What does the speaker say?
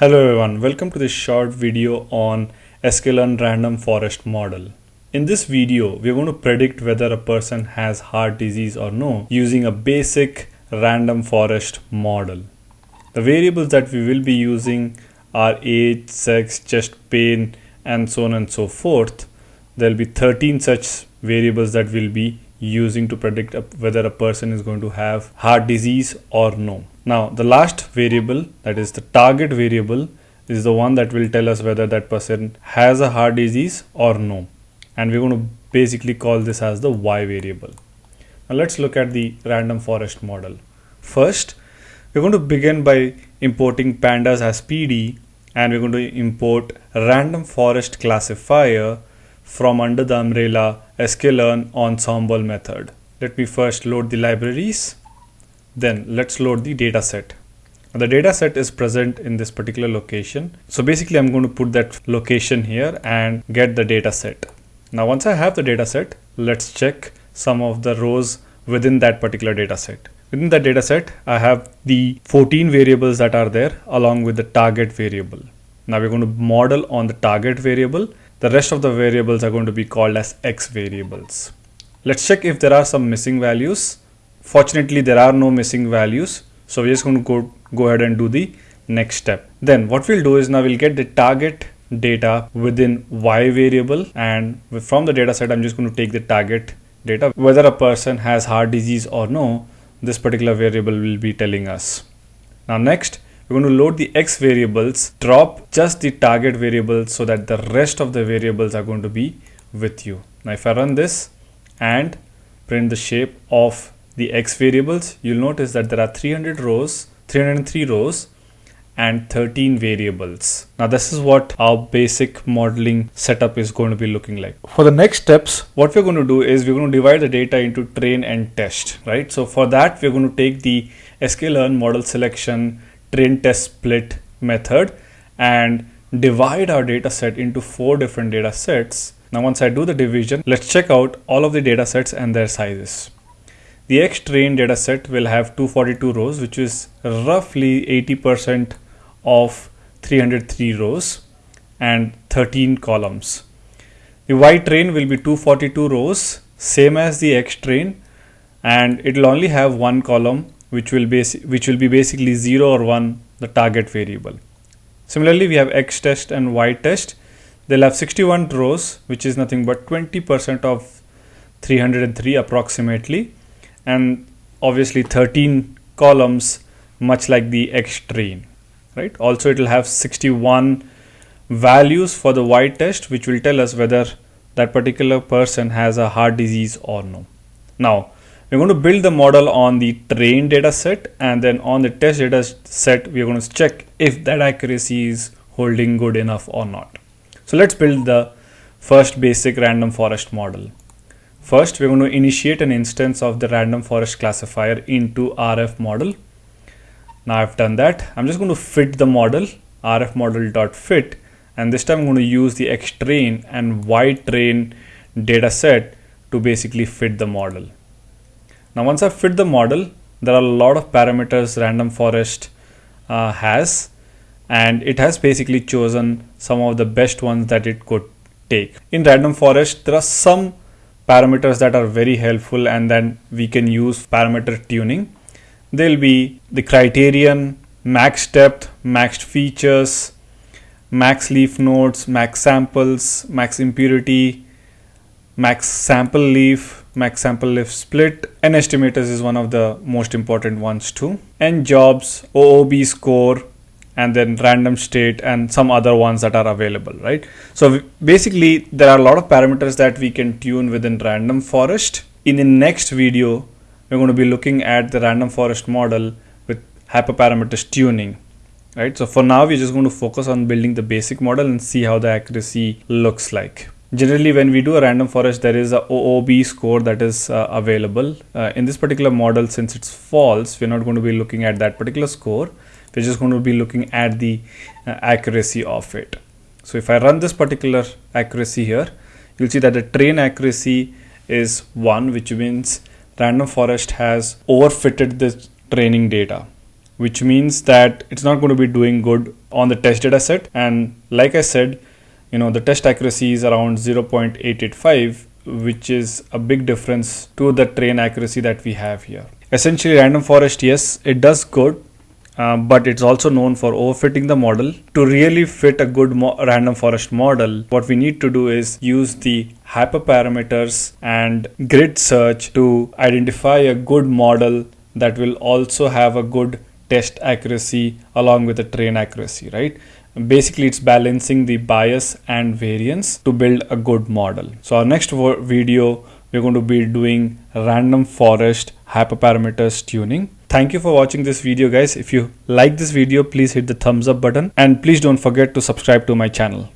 Hello everyone, welcome to this short video on sklearn random forest model. In this video, we're going to predict whether a person has heart disease or no using a basic random forest model. The variables that we will be using are age, sex, chest pain, and so on and so forth. There'll be 13 such variables that we'll be using to predict whether a person is going to have heart disease or no. Now the last variable that is the target variable is the one that will tell us whether that person has a heart disease or no. And we're going to basically call this as the Y variable. Now let's look at the random forest model. First, we're going to begin by importing pandas as PD and we're going to import random forest classifier from under the umbrella sklearn ensemble method. Let me first load the libraries then let's load the data set. The data set is present in this particular location. So basically I'm going to put that location here and get the data set. Now once I have the data set, let's check some of the rows within that particular data set. Within that data set, I have the 14 variables that are there along with the target variable. Now we're going to model on the target variable. The rest of the variables are going to be called as X variables. Let's check if there are some missing values. Fortunately there are no missing values so we're just going to go go ahead and do the next step. Then what we'll do is now we'll get the target data within y variable and from the data set i'm just going to take the target data. Whether a person has heart disease or no this particular variable will be telling us. Now next we're going to load the x variables drop just the target variable so that the rest of the variables are going to be with you now if i run this and print the shape of the x variables, you'll notice that there are 300 rows, 303 rows and 13 variables. Now this is what our basic modeling setup is going to be looking like. For the next steps, what we're going to do is we're going to divide the data into train and test, right? So for that, we're going to take the sklearn model selection train test split method and divide our data set into four different data sets. Now once I do the division, let's check out all of the data sets and their sizes. The X-train data set will have 242 rows, which is roughly 80% of 303 rows and 13 columns. The Y-train will be 242 rows, same as the X-train, and it will only have one column, which will be which will be basically zero or one, the target variable. Similarly, we have X test and Y test. They'll have 61 rows, which is nothing but 20% of 303 approximately and obviously 13 columns much like the X train right also it will have 61 values for the Y test which will tell us whether that particular person has a heart disease or no now we're going to build the model on the train data set and then on the test data set we're going to check if that accuracy is holding good enough or not so let's build the first basic random forest model First, we're going to initiate an instance of the random forest classifier into RF model. Now I've done that. I'm just going to fit the model rf model.fit and this time I'm going to use the X train and Y train data set to basically fit the model. Now once I fit the model, there are a lot of parameters random forest uh, has and it has basically chosen some of the best ones that it could take. In random forest, there are some parameters that are very helpful and then we can use parameter tuning. They'll be the criterion, max depth, max features, max leaf nodes, max samples, max impurity, max sample leaf, max sample leaf split. N estimators is one of the most important ones too. N jobs, OOB score, and then random state and some other ones that are available, right? So basically there are a lot of parameters that we can tune within random forest. In the next video, we're going to be looking at the random forest model with hyperparameters tuning, right? So for now, we're just going to focus on building the basic model and see how the accuracy looks like. Generally, when we do a random forest, there is a OOB score that is uh, available. Uh, in this particular model, since it's false, we're not going to be looking at that particular score we're just going to be looking at the uh, accuracy of it so if I run this particular accuracy here you'll see that the train accuracy is 1 which means random forest has overfitted the training data which means that it's not going to be doing good on the test data set. And like I said, you know, the test accuracy is around 0.885, which is a big difference to the train accuracy that we have here. Essentially, random forest, yes, it does good, uh, but it's also known for overfitting the model. To really fit a good random forest model, what we need to do is use the hyperparameters and grid search to identify a good model that will also have a good test accuracy along with the train accuracy, right? Basically, it's balancing the bias and variance to build a good model. So our next video, we're going to be doing random forest hyperparameters tuning. Thank you for watching this video guys. If you like this video, please hit the thumbs up button and please don't forget to subscribe to my channel.